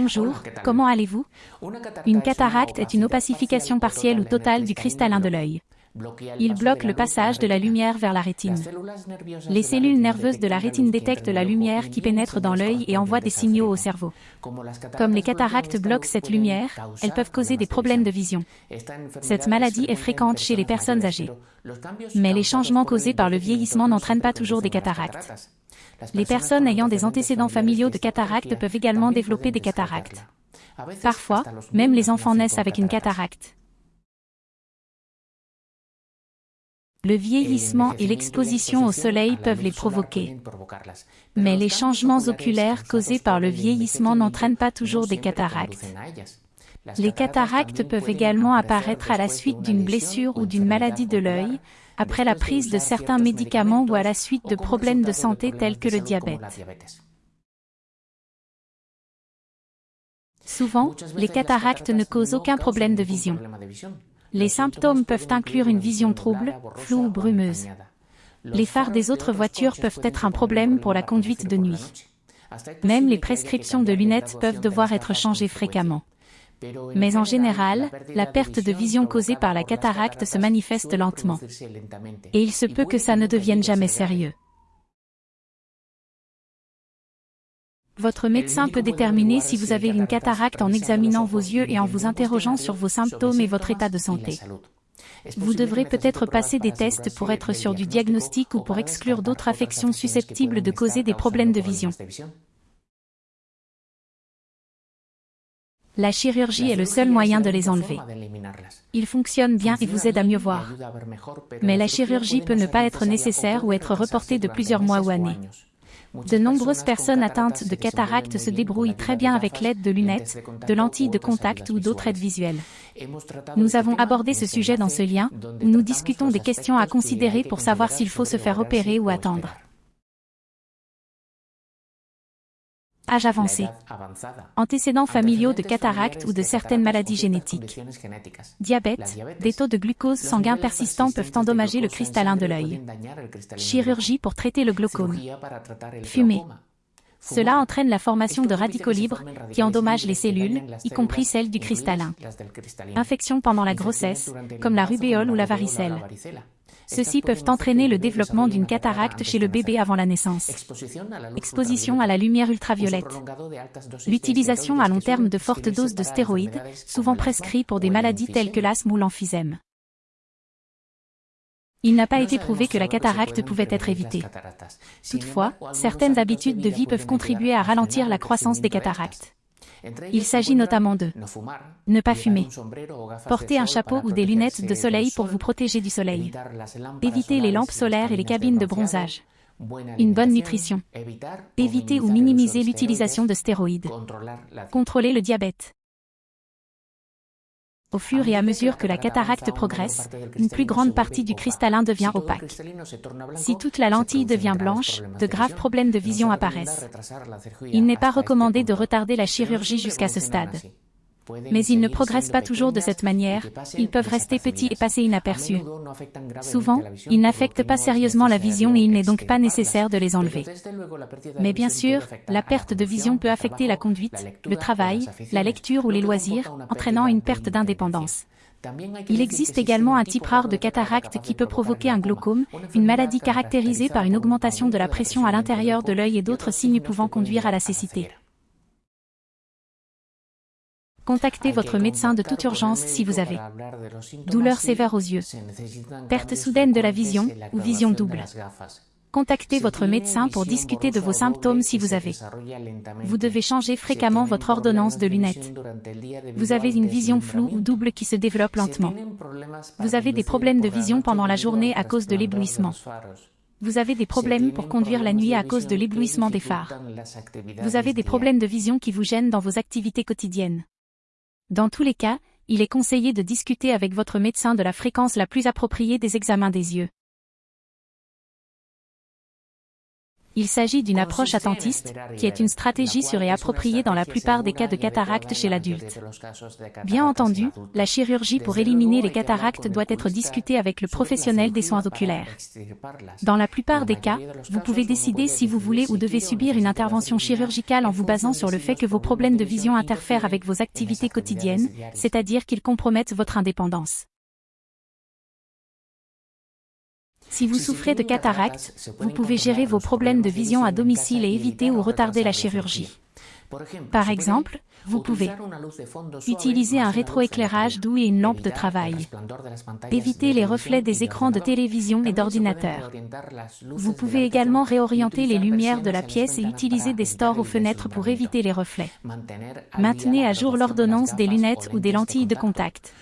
Bonjour, comment allez-vous? Une cataracte est une opacification partielle ou totale du cristallin de l'œil. Il bloque le passage de la lumière vers la rétine. Les cellules nerveuses de la rétine détectent la lumière qui pénètre dans l'œil et envoient des signaux au cerveau. Comme les cataractes bloquent cette lumière, elles peuvent causer des problèmes de vision. Cette maladie est fréquente chez les personnes âgées. Mais les changements causés par le vieillissement n'entraînent pas toujours des cataractes. Les personnes ayant des antécédents familiaux de cataractes peuvent également développer des cataractes. Parfois, même les enfants naissent avec une cataracte. Le vieillissement et l'exposition au soleil peuvent les provoquer. Mais les changements oculaires causés par le vieillissement n'entraînent pas toujours des cataractes. Les cataractes peuvent également apparaître à la suite d'une blessure ou d'une maladie de l'œil, après la prise de certains médicaments ou à la suite de problèmes de santé tels que le diabète. Souvent, les cataractes ne causent aucun problème de vision. Les symptômes peuvent inclure une vision trouble, floue ou brumeuse. Les phares des autres voitures peuvent être un problème pour la conduite de nuit. Même les prescriptions de lunettes peuvent devoir être changées fréquemment. Mais en général, la perte de vision causée par la cataracte se manifeste lentement. Et il se peut que ça ne devienne jamais sérieux. Votre médecin peut déterminer si vous avez une cataracte en examinant vos yeux et en vous interrogeant sur vos symptômes et votre état de santé. Vous devrez peut-être passer des tests pour être sûr du diagnostic ou pour exclure d'autres affections susceptibles de causer des problèmes de vision. La chirurgie est le seul moyen de les enlever. Il fonctionne bien et vous aide à mieux voir. Mais la chirurgie peut ne pas être nécessaire ou être reportée de plusieurs mois ou années. De nombreuses personnes atteintes de cataracte se débrouillent très bien avec l'aide de lunettes, de lentilles de contact ou d'autres aides visuelles. Nous avons abordé ce sujet dans ce lien, où nous discutons des questions à considérer pour savoir s'il faut se faire opérer ou attendre. Âge avancé. Antécédents familiaux de cataracte ou de certaines maladies génétiques. Diabète. Des taux de glucose sanguin persistants peuvent endommager le cristallin de l'œil. Chirurgie pour traiter le glaucome. Fumée. Cela entraîne la formation de radicaux libres qui endommagent les cellules, y compris celles du cristallin. Infection pendant la grossesse, comme la rubéole ou la varicelle. Ceux-ci peuvent entraîner le développement d'une cataracte chez le bébé avant la naissance. Exposition à la lumière ultraviolette. L'utilisation à long terme de fortes doses de stéroïdes, souvent prescrits pour des maladies telles que l'asthme ou l'emphysème. Il n'a pas été prouvé que la cataracte pouvait être évitée. Toutefois, certaines habitudes de vie peuvent contribuer à ralentir la croissance des cataractes. Il s'agit notamment de ne pas fumer, porter un chapeau ou des lunettes de soleil pour vous protéger du soleil, éviter les lampes solaires et les cabines de bronzage, une bonne nutrition, éviter ou minimiser l'utilisation de stéroïdes, contrôler le diabète. Au fur et à mesure que la cataracte progresse, une plus grande partie du cristallin devient opaque. Si toute la lentille devient blanche, de graves problèmes de vision apparaissent. Il n'est pas recommandé de retarder la chirurgie jusqu'à ce stade. Mais ils ne progressent pas toujours de cette manière, ils peuvent rester petits et passer inaperçus. Souvent, ils n'affectent pas sérieusement la vision et il n'est donc pas nécessaire de les enlever. Mais bien sûr, la perte de vision peut affecter la conduite, le travail, la lecture ou les loisirs, entraînant une perte d'indépendance. Il existe également un type rare de cataracte qui peut provoquer un glaucome, une maladie caractérisée par une augmentation de la pression à l'intérieur de l'œil et d'autres signes pouvant conduire à la cécité. Contactez votre médecin de toute urgence si vous avez douleur sévère aux yeux, perte soudaine de la vision ou vision double. Contactez votre médecin pour discuter de vos symptômes si vous avez. Vous devez changer fréquemment votre ordonnance de lunettes. Vous avez une vision floue ou double qui se développe lentement. Vous avez des problèmes de vision pendant la journée à cause de l'éblouissement. Vous avez des problèmes pour conduire la nuit à cause de l'éblouissement des phares. Vous avez des problèmes de vision qui vous gênent dans vos activités quotidiennes. Dans tous les cas, il est conseillé de discuter avec votre médecin de la fréquence la plus appropriée des examens des yeux. Il s'agit d'une approche attentiste, qui est une stratégie sûre et appropriée dans la plupart des cas de cataracte chez l'adulte. Bien entendu, la chirurgie pour éliminer les cataractes doit être discutée avec le professionnel des soins oculaires. Dans la plupart des cas, vous pouvez décider si vous voulez ou devez subir une intervention chirurgicale en vous basant sur le fait que vos problèmes de vision interfèrent avec vos activités quotidiennes, c'est-à-dire qu'ils compromettent votre indépendance. Si vous souffrez de cataracte, vous pouvez gérer vos problèmes de vision à domicile et éviter ou retarder la chirurgie. Par exemple, vous pouvez utiliser un rétroéclairage doux et une lampe de travail. Éviter les reflets des écrans de télévision et d'ordinateur. Vous pouvez également réorienter les lumières de la pièce et utiliser des stores aux fenêtres pour éviter les reflets. Maintenez à jour l'ordonnance des lunettes ou des lentilles de contact.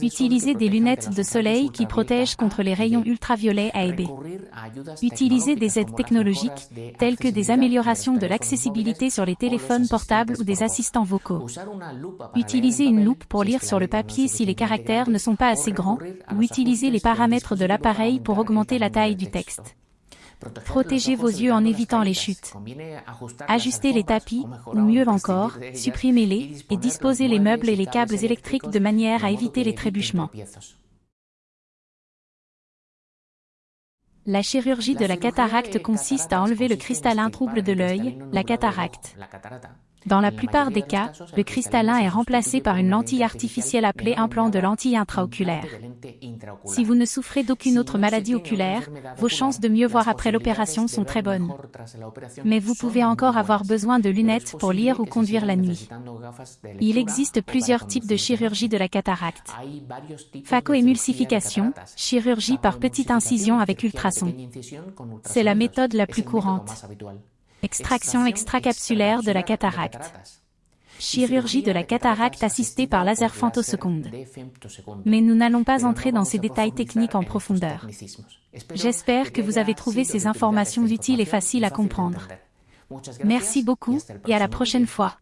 Utilisez des lunettes de soleil qui protègent contre les rayons ultraviolets A et B. Utilisez des aides technologiques, telles que des améliorations de l'accessibilité sur les téléphones portables ou des assistants vocaux. Utilisez une loupe pour lire sur le papier si les caractères ne sont pas assez grands, ou utilisez les paramètres de l'appareil pour augmenter la taille du texte. Protégez vos yeux en évitant les chutes. Ajustez les tapis, ou mieux encore, supprimez-les, et disposez les meubles et les câbles électriques de manière à éviter les trébuchements. La chirurgie de la cataracte consiste à enlever le cristallin trouble de l'œil, la cataracte. Dans la plupart des cas, le cristallin est remplacé par une lentille artificielle appelée implant de lentille intraoculaire. Si vous ne souffrez d'aucune autre maladie oculaire, vos chances de mieux voir après l'opération sont très bonnes. Mais vous pouvez encore avoir besoin de lunettes pour lire ou conduire la nuit. Il existe plusieurs types de chirurgie de la cataracte. Phacoémulsification, chirurgie par petite incision avec ultrasons. C'est la méthode la plus courante. Extraction extracapsulaire de la cataracte. Chirurgie de la cataracte assistée par laser femtoseconde. Mais nous n'allons pas entrer dans ces détails techniques en profondeur. J'espère que vous avez trouvé ces informations utiles et faciles à comprendre. Merci beaucoup, et à la prochaine fois.